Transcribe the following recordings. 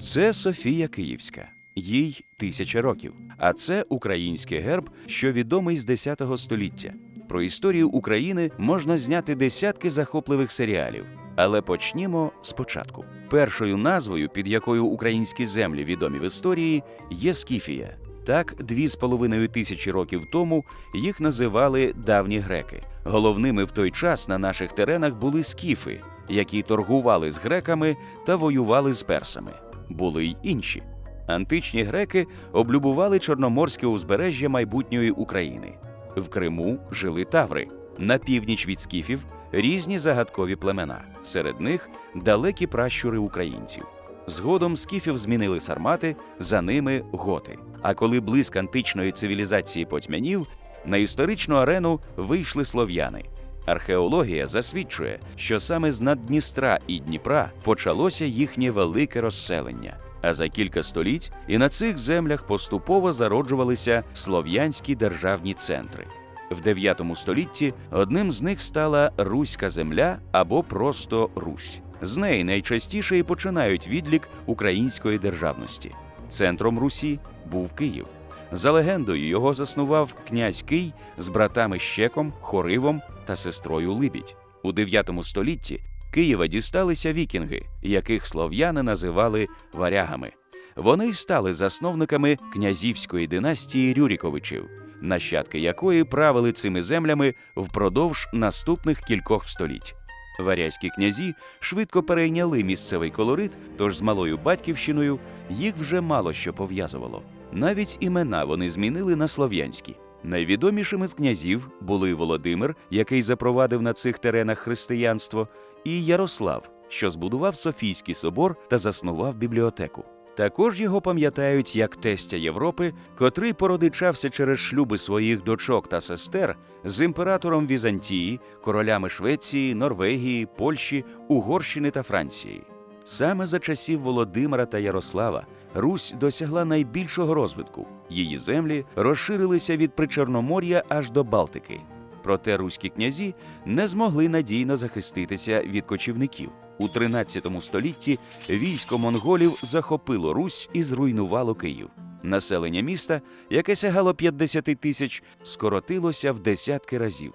Це Софія Київська, їй тисяча років. А це український герб, що відомий з 10 століття. Про історію України можна зняти десятки захопливих серіалів. Але почнімо спочатку. Першою назвою, під якою українські землі відомі в історії, є Скіфія. Так, дві з половиною тисячі років тому їх називали давні греки. Головними в той час на наших теренах були скіфи, які торгували з греками та воювали з персами. Були й інші. Античні греки облюбували чорноморське узбережжя майбутньої України. В Криму жили таври. На північ від скіфів різні загадкові племена. Серед них далекі пращури українців. Згодом скіфів змінили сармати, за ними готи. А коли блиск античної цивілізації потьмянів, на історичну арену вийшли слов'яни. Археологія засвідчує, що саме з Наддністра і Дніпра почалося їхнє велике розселення. А за кілька століть і на цих землях поступово зароджувалися слов'янські державні центри. В 9 столітті одним з них стала Руська земля або просто Русь. З неї найчастіше і починають відлік української державності. Центром Русі був Київ. За легендою, його заснував князь Кий з братами Щеком, Хоривом та сестрою Либідь. У 9 столітті Києва дісталися вікінги, яких слов'яни називали варягами. Вони стали засновниками князівської династії Рюріковичів, нащадки якої правили цими землями впродовж наступних кількох століть. Варязькі князі швидко перейняли місцевий колорит, тож з малою батьківщиною їх вже мало що пов'язувало. Навіть імена вони змінили на слов'янські. Найвідомішими з князів були Володимир, який запровадив на цих теренах християнство, і Ярослав, що збудував Софійський собор та заснував бібліотеку. Також його пам'ятають як тестя Європи, котрий породичався через шлюби своїх дочок та сестер з імператором Візантії, королями Швеції, Норвегії, Польщі, Угорщини та Франції. Саме за часів Володимира та Ярослава Русь досягла найбільшого розвитку. Її землі розширилися від Причорномор'я аж до Балтики. Проте руські князі не змогли надійно захиститися від кочівників. У 13 столітті військо монголів захопило Русь і зруйнувало Київ. Населення міста, яке сягало 50 тисяч, скоротилося в десятки разів.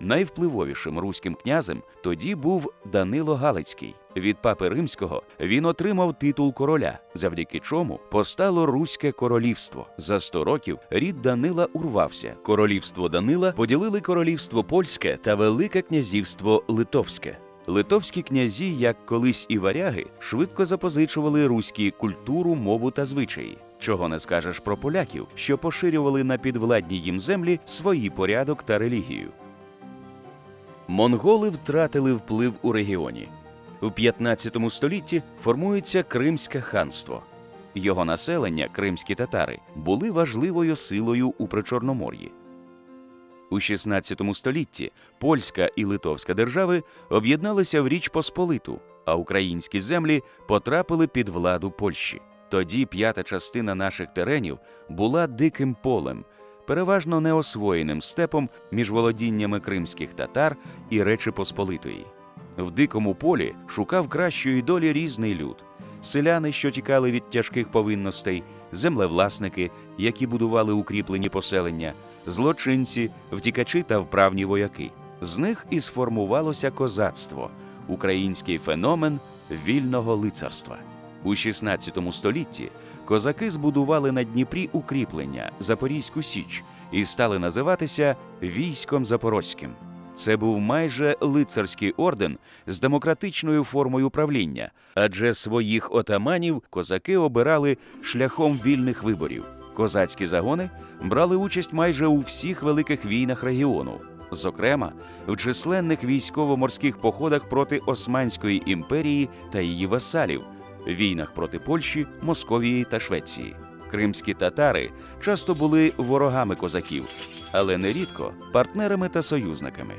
Найвпливовішим руським князем тоді був Данило Галицький. Від папи римського він отримав титул короля, завдяки чому постало Руське королівство. За 100 років рід Данила урвався. Королівство Данила поділили королівство польське та Велике князівство Литовське. Литовські князі, як колись і варяги, швидко запозичували руські культуру, мову та звичаї. Чого не скажеш про поляків, що поширювали на підвладні їм землі свої порядок та релігію. Монголи втратили вплив у регіоні. У 15 столітті формується Кримське ханство. Його населення, кримські татари, були важливою силою у Причорномор'ї. У 16 столітті польська і литовська держави об'єдналися в Річ Посполиту, а українські землі потрапили під владу Польщі. Тоді п'ята частина наших теренів була диким полем, переважно неосвоєним степом між володіннями кримських татар і Речі Посполитої. В дикому полі шукав кращої долі різний люд: селяни, що тікали від тяжких повинностей, землевласники, які будували укріплені поселення, злочинці, втікачі та вправні вояки. З них і сформувалося козацтво, український феномен вільного лицарства. У 16 столітті козаки збудували на Дніпрі укріплення Запорізьку Січ і стали називатися військом Запорозьким. Це був майже лицарський орден з демократичною формою правління, адже своїх отаманів козаки обирали шляхом вільних виборів. Козацькі загони брали участь майже у всіх великих війнах регіону, зокрема в численних військово-морських походах проти Османської імперії та її васалів, війнах проти Польщі, Московії та Швеції. Кримські татари часто були ворогами козаків, але нерідко партнерами та союзниками.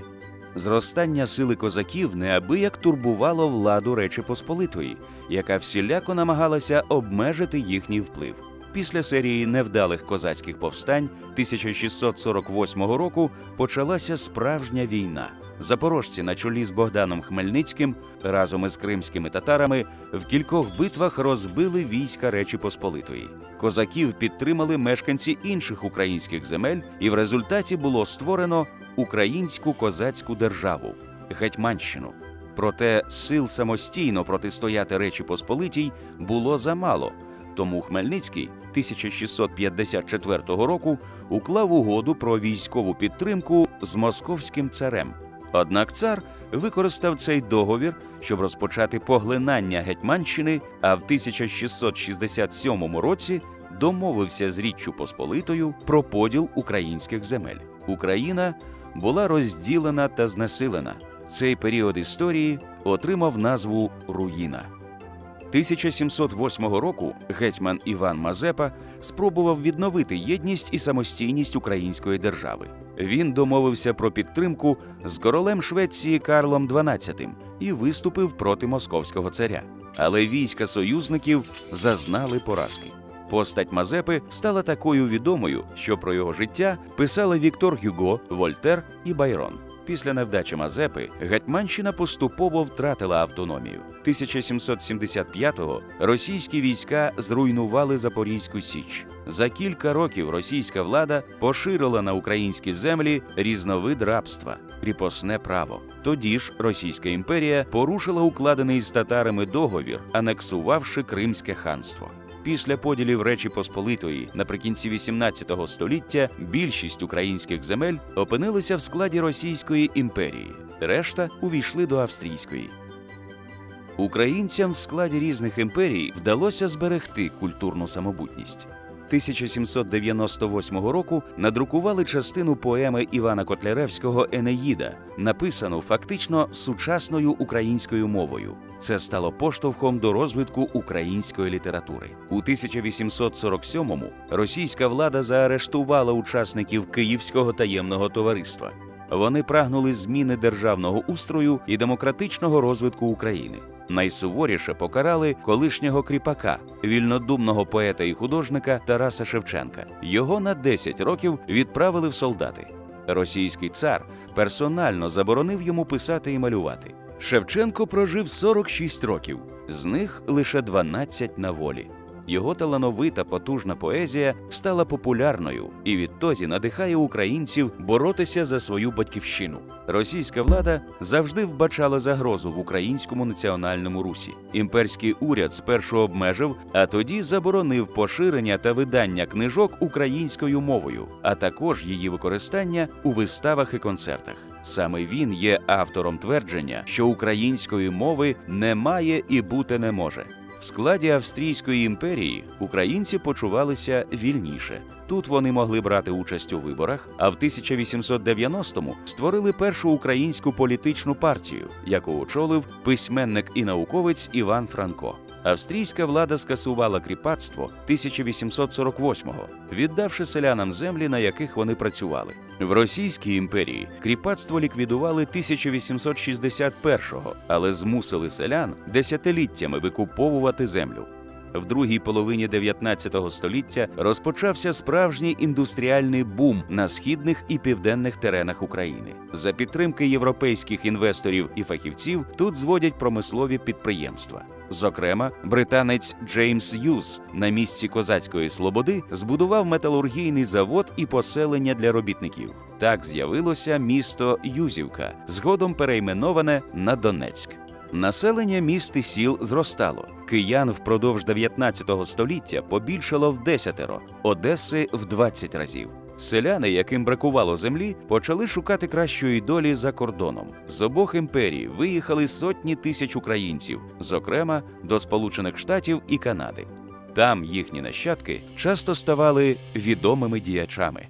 Зростання сили козаків неабияк турбувало владу Речі Посполитої, яка всіляко намагалася обмежити їхній вплив. Після серії невдалих козацьких повстань 1648 року почалася справжня війна. Запорожці на чолі з Богданом Хмельницьким разом із кримськими татарами в кількох битвах розбили війська Речі Посполитої. Козаків підтримали мешканці інших українських земель, і в результаті було створено українську козацьку державу Гетьманщину. Проте сил самостійно протистояти Речі Посполитій було замало. Тому Хмельницький 1654 року уклав угоду про військову підтримку з московським царем. Однак цар використав цей договір, щоб розпочати поглинання Гетьманщини, а в 1667 році домовився з Річчю Посполитою про поділ українських земель. Україна була розділена та знесилена. Цей період історії отримав назву Руїна. 1708 року гетьман Іван Мазепа спробував відновити єдність і самостійність української держави. Він домовився про підтримку з королем Швеції Карлом XII і виступив проти московського царя. Але війська союзників зазнали поразки. Постать Мазепи стала такою відомою, що про його життя писали Віктор Гюго, Вольтер і Байрон. Після невдачі Мазепи Гетьманщина поступово втратила автономію. 1775-го російські війська зруйнували Запорізьку Січ. За кілька років російська влада поширила на українські землі різновид рабства кріпосне право. Тоді ж Російська імперія порушила укладений з татарами договір, анексувавши Кримське ханство. Після поділів Речі Посполитої наприкінці XVIII століття більшість українських земель опинилися в складі Російської імперії, решта увійшли до австрійської. Українцям в складі різних імперій вдалося зберегти культурну самобутність. 1798 року надрукували частину поеми Івана Котляревського Енеїда, написану фактично сучасною українською мовою. Це стало поштовхом до розвитку української літератури. У 1847-му російська влада заарештувала учасників Київського таємного товариства. Вони прагнули зміни державного устрою і демократичного розвитку України. Найсуворіше покарали колишнього кріпака, вільнодумного поета і художника Тараса Шевченка. Його на 10 років відправили в солдати. Російський цар персонально заборонив йому писати і малювати. Шевченко прожив 46 років, з них лише 12 на волі. Його талановита потужна поезія стала популярною і відтоді надихає українців боротися за свою батьківщину. Російська влада завжди вбачала загрозу в українському національному русі. Імперський уряд спершу обмежив, а тоді заборонив поширення та видання книжок українською мовою, а також її використання у виставах і концертах. Саме він є автором твердження, що української мови немає і бути не може. Складі Австрійської імперії українці почувалися вільніше. Тут вони могли брати участь у виборах, а в 1890-му створили першу українську політичну партію, яку очолив письменник і науковець Іван Франко. Австрійська влада скасувала кріпацтво 1848-го, віддавши селянам землі, на яких вони працювали. В Російській імперії кріпацтво ліквідували 1861-го, але змусили селян десятиліттями викуповувати землю. В другій половині 19 століття розпочався справжній індустріальний бум на східних і південних теренах України. За підтримки європейських інвесторів і фахівців тут зводять промислові підприємства. Зокрема, британець Джеймс Юз на місці козацької слободи збудував металургійний завод і поселення для робітників. Так з'явилося місто Юзівка, згодом перейменоване на Донецьк. Населення міст і сіл зростало. Киян впродовж 19 століття побільшало в десятеро, Одеси в 20 разів. Селяни, яким бракувало землі, почали шукати кращої долі за кордоном. З обох імперій виїхали сотні тисяч українців, зокрема до Сполучених Штатів і Канади. Там їхні нащадки часто ставали відомими діячами.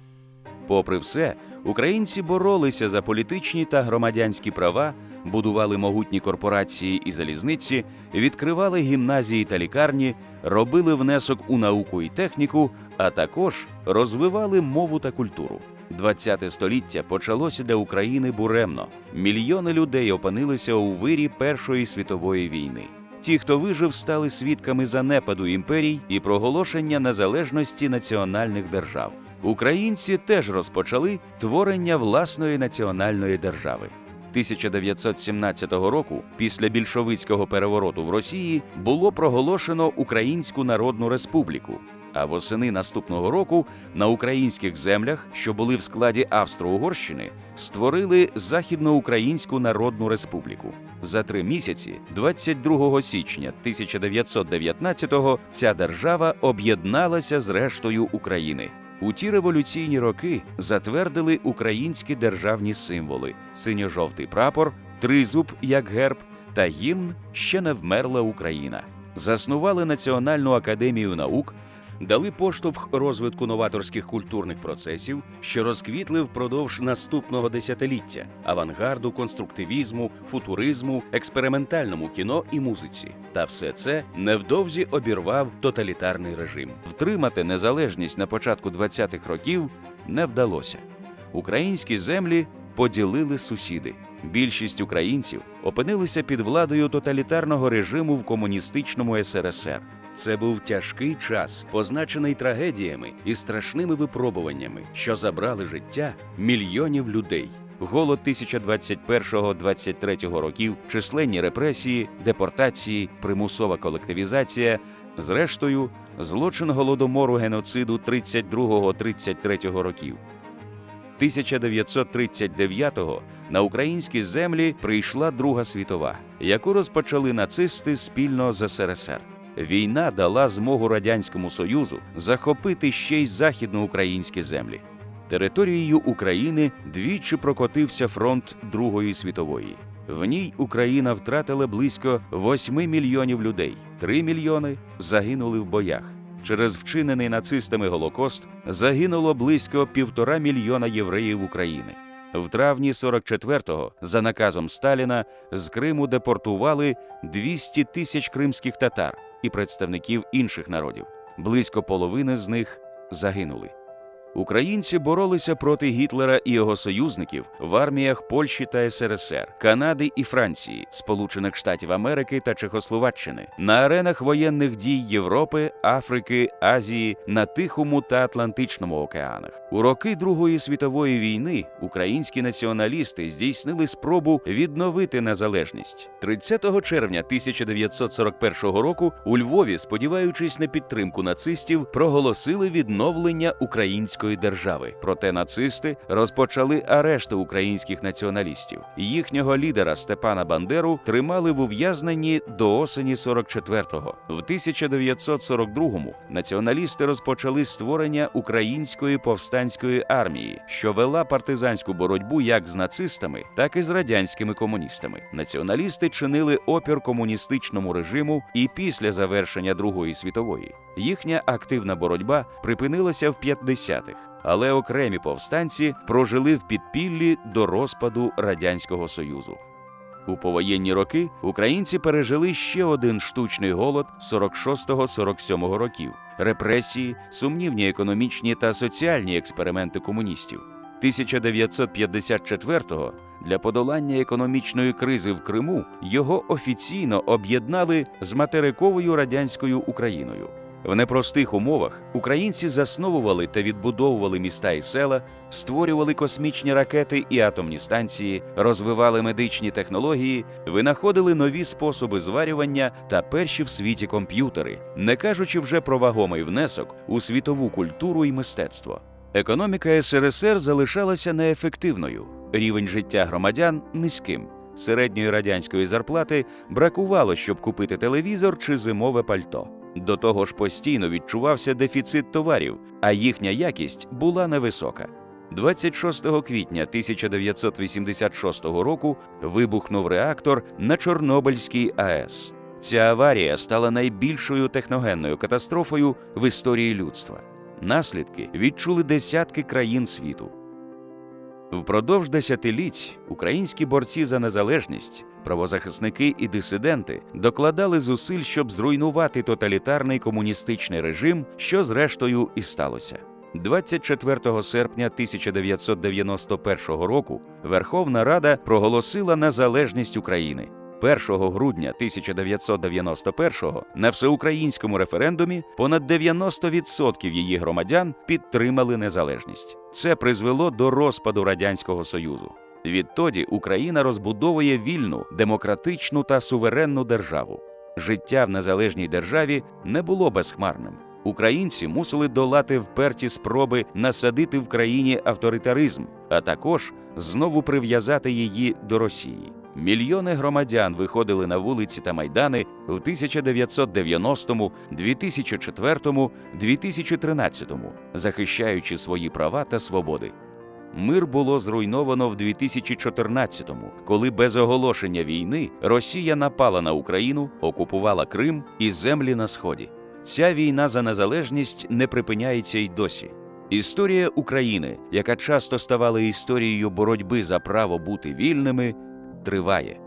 Попри все, українці боролися за політичні та громадянські права, будували могутні корпорації і залізниці, відкривали гімназії та лікарні, робили внесок у науку і техніку, а також розвивали мову та культуру. ХХ століття почалося для України буремно. Мільйони людей опинилися у вирі Першої світової війни. Ті, хто вижив, стали свідками занепаду імперій і проголошення незалежності національних держав. Українці теж розпочали творення власної національної держави. 1917 року, після більшовицького перевороту в Росії, було проголошено Українську Народну Республіку. А восени наступного року на українських землях, що були в складі Австро-Угорщини, створили Західноукраїнську Народну Республіку. За три місяці, 22 січня 1919-го, ця держава об'єдналася з рештою України. У ті революційні роки затвердили українські державні символи: синьо-жовтий прапор, тризуб як герб та гімн Ще не вмерла Україна. Заснували Національну академію наук, дали поштовх розвитку новаторських культурних процесів, що розквітли впродовж наступного десятиліття авангарду, конструктивізму, футуризму, експериментальному кіно і музиці. Та все це невдовзі обірвав тоталітарний режим. Втримати незалежність на початку 20-х років не вдалося. Українські землі поділили сусіди. Більшість українців опинилися під владою тоталітарного режиму в комуністичному СРСР. Це був тяжкий час, позначений трагедіями і страшними випробуваннями, що забрали життя мільйонів людей. Голод 1021-23 років, численні репресії, депортації, примусова колективізація, зрештою, злочин голодомору геноциду 32-33 років. 1939-го на українські землі прийшла Друга світова, яку розпочали нацисти спільно з СРСР. Війна дала змогу радянському союзу захопити ще й західноукраїнські землі. Територією України двічі прокотився фронт Другої світової. В ній Україна втратила близько 8 мільйонів людей. 3 мільйони загинули в боях. Через вчинений нацистами Голокост загинуло близько півтора мільйона євреїв України. В травні 44-го, за наказом Сталіна, з Криму депортували 200 тисяч кримських татар і представників інших народів. Близько половини з них загинули. Українці боролися проти Гітлера і його союзників в арміях Польщі та СРСР, Канади і Франції, Сполучених Штатів Америки та Чехословаччини, на аренах воєнних дій Європи, Африки, Азії, на Тихому та Атлантичному океанах. У роки Другої світової війни українські націоналісти здійснили спробу відновити незалежність. 30 червня 1941 року у Львові, сподіваючись на підтримку нацистів, проголосили відновлення української держави. Проте нацисти розпочали арешти українських націоналістів. Їхнього лідера Степана Бандеру тримали в ув'язненні до осені 44-го. В 1942-му націоналісти розпочали створення української повстанської армії, що вела партизанську боротьбу як з нацистами, так і з радянськими комуністами. Націоналісти чинили опір комуністичному режиму і після завершення Другої світової. Їхня активна боротьба припинилася в 50-х, але окремі повстанці прожили в підпіллі до розпаду Радянського Союзу. У повоєнні роки українці пережили ще один штучний голод 46-47 років, репресії, сумнівні економічні та соціальні експерименти комуністів. 1954-го для подолання економічної кризи в Криму його офіційно об'єднали з материковою радянською Україною. В непростих умовах українці засновували та відбудовували міста і села, створювали космічні ракети і атомні станції, розвивали медичні технології, винаходили нові способи зварювання та перші в світі комп'ютери, не кажучи вже про вагомий внесок у світову культуру і мистецтво. Економіка СРСР залишалася неефективною, рівень життя громадян низьким. Середньої радянської зарплати бракувало, щоб купити телевізор чи зимове пальто. До того ж, постійно відчувався дефіцит товарів, а їхня якість була невисока. 26 квітня 1986 року вибухнув реактор на Чорнобильській АЕС. Ця аварія стала найбільшою техногенною катастрофою в історії людства. Наслідки відчули десятки країн світу. Впродовж десятиліть українські борці за незалежність, правозахисники і дисиденти докладали зусиль, щоб зруйнувати тоталітарний комуністичний режим, що зрештою і сталося. 24 серпня 1991 року Верховна Рада проголосила незалежність України. 1 грудня 1991-го на всеукраїнському референдумі понад 90% її громадян підтримали незалежність. Це призвело до розпаду радянського союзу. Відтоді Україна розбудовує вільну, демократичну та суверенну державу. Життя в незалежній державі не було безхмарним. Українці мусили долати вперті спроби насадити в країні авторитаризм, а також знову прив'язати її до Росії. Мільйони громадян виходили на вулиці та майдани в 1990, 2004, 2013, захищаючи свої права та свободи. Мир було зруйновано в 2014-му, коли без оголошення війни Росія напала на Україну, окупувала Крим і землі на сході. Ця війна за незалежність не припиняється й досі. Історія України, яка часто ставала історією боротьби за право бути вільними, триває.